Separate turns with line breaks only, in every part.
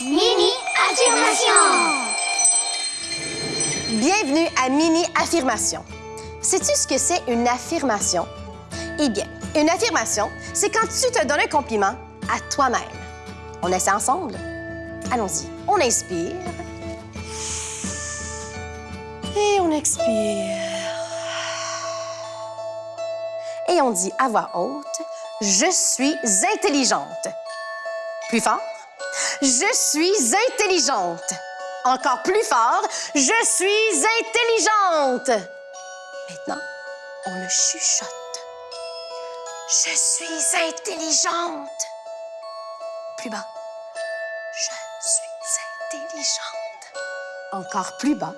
Mini affirmation.
Bienvenue à Mini Affirmation. Sais-tu ce que c'est une affirmation? Eh bien, une affirmation, c'est quand tu te donnes un compliment à toi-même. On essaie ensemble? Allons-y. On inspire. Et on expire. Et on dit à voix haute, je suis intelligente. Plus fort. Je suis intelligente. Encore plus fort, je suis intelligente. Maintenant, on le chuchote. Je suis intelligente. Plus bas. Je suis intelligente. Encore plus bas.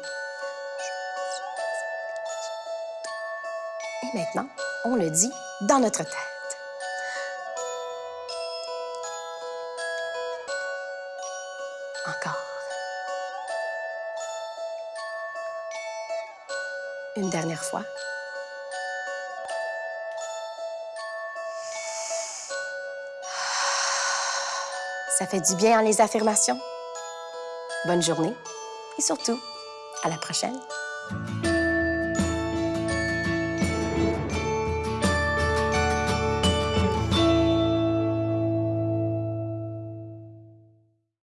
Et maintenant, on le dit dans notre tête. Encore. Une dernière fois. Ça fait du bien en les affirmations. Bonne journée et surtout, à la prochaine.